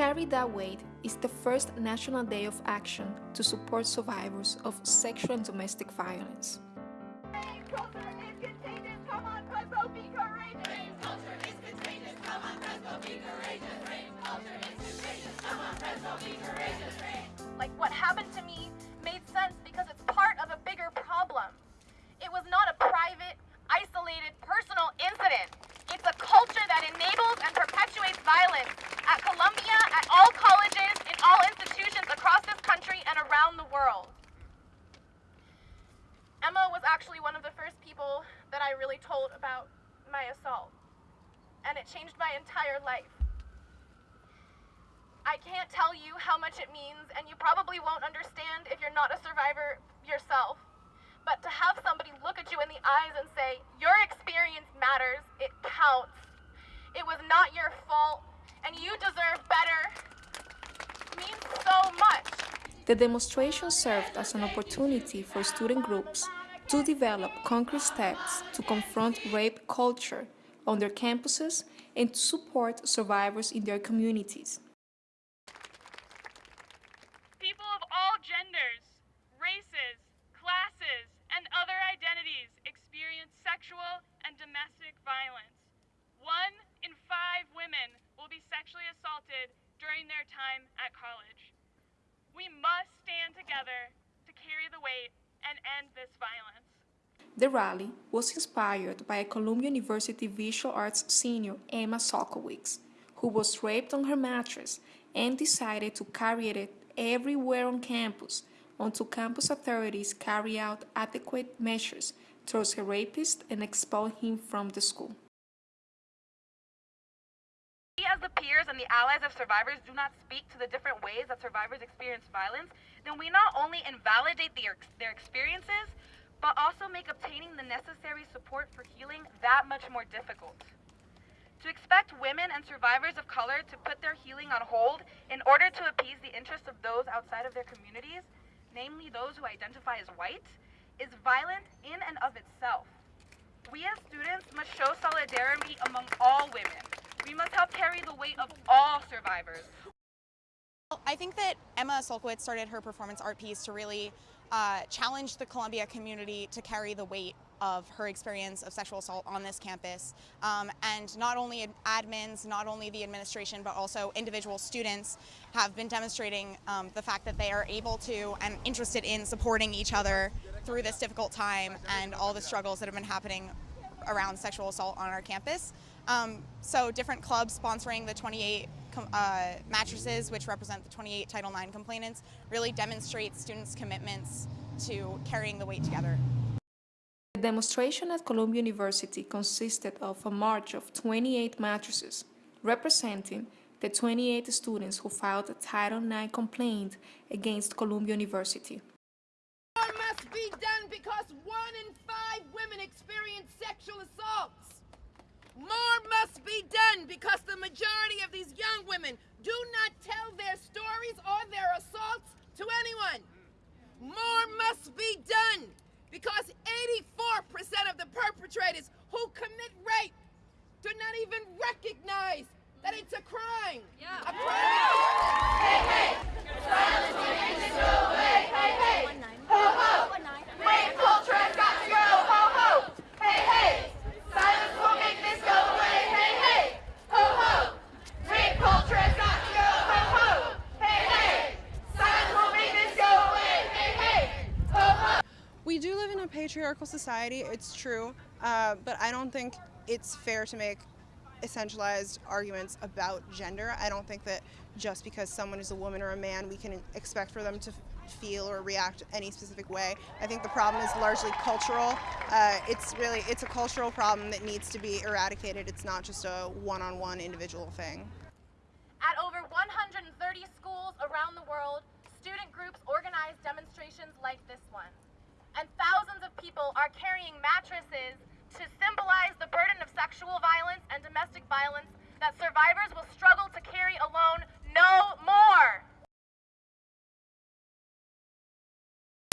Carry That Weight is the first national day of action to support survivors of sexual and domestic violence. Like what happened to me made sense because it's part of a bigger problem. It was not a private, isolated, personal incident. It's a culture that enables and perpetuates violence at Columbia, at all colleges, in all institutions across this country and around the world. Emma was actually one of the first people that I really told about my assault, and it changed my entire life. I can't tell you how much it means, and you probably won't understand if you're not a survivor yourself. But to have somebody look at you in the eyes and say, Your experience matters, it counts. It was not your fault, and you deserve better, means so much. The demonstration served as an opportunity for student groups to develop concrete steps to confront rape culture on their campuses and to support survivors in their communities. People of all genders, races, classes, and other identities experience sexual and domestic violence. One in five women will be sexually assaulted during their time at college. We must stand together to carry the weight and end this violence. The rally was inspired by a Columbia University visual arts senior, Emma Sulkowicz, who was raped on her mattress and decided to carry it everywhere on campus until campus authorities carry out adequate measures towards a rapist and expel him from the school. We the peers and the allies of survivors do not speak to the different ways that survivors experience violence, then we not only invalidate their experiences, but also make obtaining the necessary support for healing that much more difficult. To expect women and survivors of color to put their healing on hold in order to appease the interests of those outside of their communities, namely those who identify as white, is violent in and of itself. We as students must show solidarity among all women. We must help carry the weight of all survivors. I think that Emma Sulkowicz started her performance art piece to really uh, challenge the Columbia community to carry the weight of her experience of sexual assault on this campus. Um, and not only admins, not only the administration, but also individual students have been demonstrating um, the fact that they are able to and interested in supporting each other through this difficult time and all the struggles that have been happening around sexual assault on our campus. Um, so different clubs sponsoring the 28 uh, mattresses, which represent the 28 Title IX complainants, really demonstrates students' commitments to carrying the weight together. The demonstration at Columbia University consisted of a march of 28 mattresses, representing the 28 students who filed a Title IX complaint against Columbia University. More must be done because one in five women experience sexual assaults. More must be done because the majority of these young women do not tell their stories or their assaults to anyone. More must be done because 84% of the perpetrators who commit rape do not even recognize that it's a crime. Yeah. A crime. Hey, hey, silence will make this go away. Hey, hey, ho, ho. Rape culture has got to go. Ho, ho. Hey, hey, silence will make this go away. Hey, hey, ho, ho. Rape culture has got to go. Ho, ho. Hey, hey, silence will make this go away. Hey, hey, ho, ho. We do live in a patriarchal society, it's true, uh, but I don't think it's fair to make essentialized arguments about gender. I don't think that just because someone is a woman or a man, we can expect for them to feel or react any specific way. I think the problem is largely cultural. Uh, it's really, it's a cultural problem that needs to be eradicated. It's not just a one-on-one -on -one individual thing. At over 130 schools around the world, student groups organize demonstrations like this one and thousands of people are carrying mattresses to symbolize the burden of sexual violence that survivors will struggle to carry alone no more.